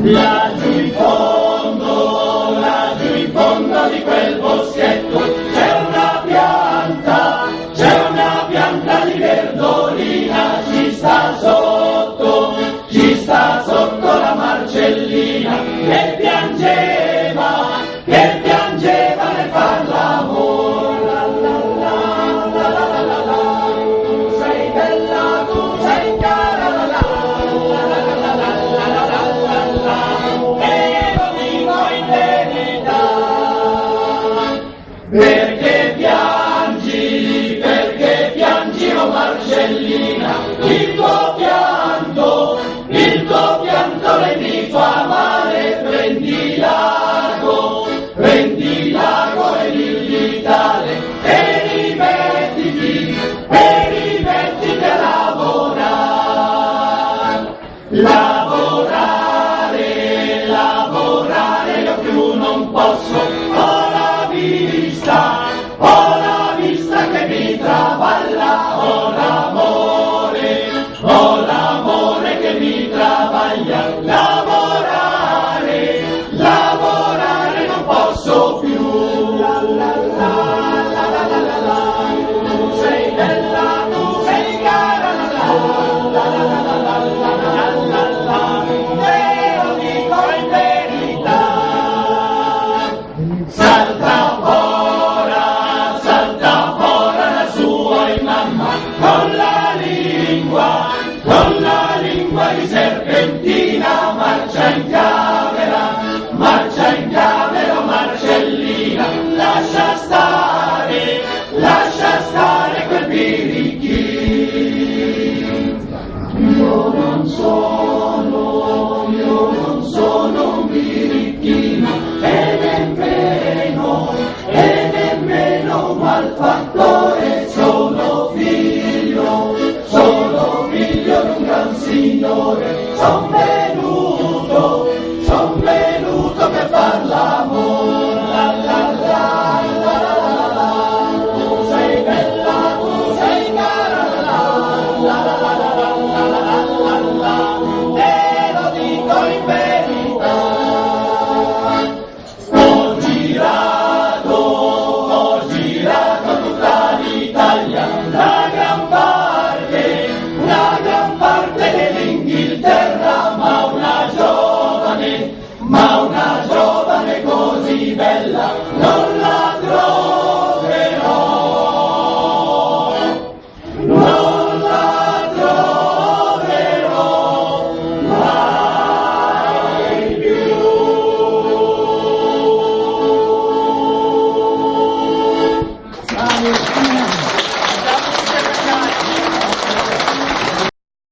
Laggiù in fondo, laggiù in fondo di quel boschetto. C'è una pianta, c'è una pianta di verdolina, ci sta sotto, ci sta sotto la marcellina. Che piangeva, Yeah. L'amore che mi travaglia, lavorare, lavorare non posso più, la la la, la la la la la, tu sei bella, tu sei cara, la la la la la la la la la la la, te lo dico in verità. Salta fora, salta fora la sua mamma, con la lingua, con la lingua di serpentina, marcia in camera, marcia in camera, Marcellina, lascia stare, lascia stare quel birichino. Io non sono, io non sono un birichino e nemmeno, e nemmeno un malfattore, signore, son venuto, son venuto per far l'amore, così bella, non la